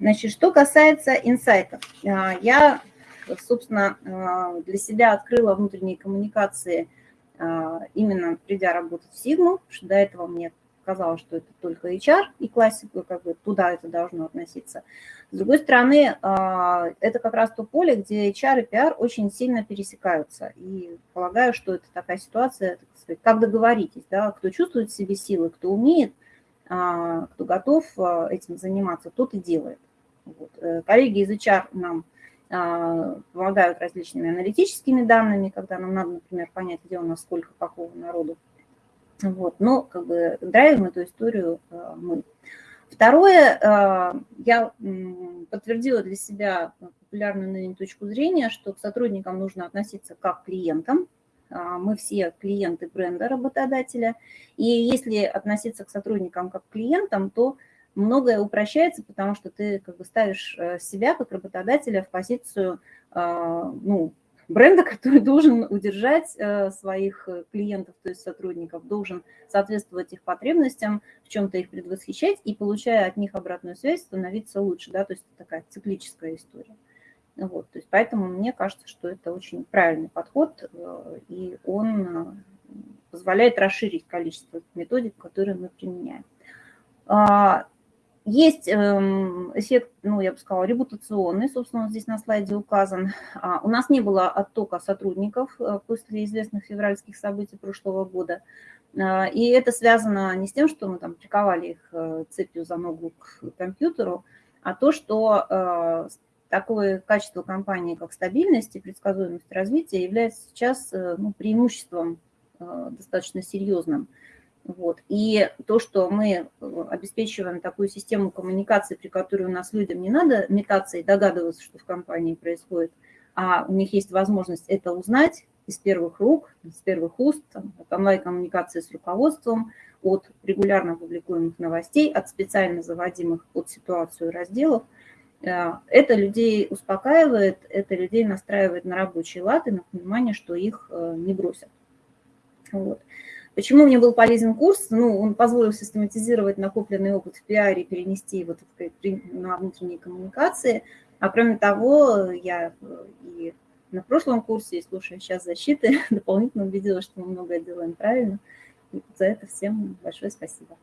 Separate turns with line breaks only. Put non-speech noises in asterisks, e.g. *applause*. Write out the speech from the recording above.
Значит, что касается инсайтов, я, собственно, для себя открыла внутренние коммуникации именно придя работать в Сигму, что до этого мне сказала, что это только HR и классику, как бы туда это должно относиться. С другой стороны, а, это как раз то поле, где HR и PR очень сильно пересекаются. И полагаю, что это такая ситуация, так сказать, как договоритесь, да, кто чувствует в себе силы, кто умеет, а, кто готов а, этим заниматься, тот и делает. Вот. Э, коллеги из HR нам помогают различными аналитическими данными, когда нам надо, например, понять, где у нас сколько какого народу вот, но как бы драйвим эту историю мы. Второе, я подтвердила для себя популярную ныне точку зрения, что к сотрудникам нужно относиться как к клиентам. А, мы все клиенты бренда работодателя. И если относиться к сотрудникам как к клиентам, то многое упрощается, потому что ты как бы ставишь э, себя как работодателя в позицию ну, бренда, *laughs* который должен удержать э, своих э, клиентов, то есть сотрудников, должен соответствовать их потребностям, в чем-то их предвосхищать и, получая от них обратную связь, становиться лучше, да, то есть такая циклическая история. Вот, то есть поэтому мне кажется, что это очень правильный подход, э, и он позволяет расширить количество методик, которые мы применяем. А, есть эм, эффект, ну, я бы сказала, репутационный, собственно, он здесь на слайде указан. А, у нас не было оттока сотрудников э, после известных февральских событий прошлого года. А, и это связано не с тем, что мы там приковали их э, цепью за ногу к компьютеру, а то, что э, такое качество компании, как стабильность и предсказуемость развития, является сейчас ну, преимуществом достаточно серьезным. Вот. И то, что мы э, обеспечиваем такую систему коммуникации, при которой у нас людям не надо метаться и догадываться, что в компании происходит, а у них есть возможность это узнать из первых рук, из первых уст, там, от онлайн-коммуникации с руководством, от регулярно публикуемых новостей, от специально заводимых под ситуацию разделов. Э, это людей успокаивает, это людей настраивает на рабочий лад и на понимание, что их э, не бросят. Вот. Почему мне был полезен курс? Ну, он позволил систематизировать накопленный опыт в пиаре, перенести его на внутренние коммуникации. А кроме того, я и на прошлом курсе, и слушая сейчас защиты, *laughs* дополнительно убедилась, что мы многое делаем правильно. И за это всем большое спасибо.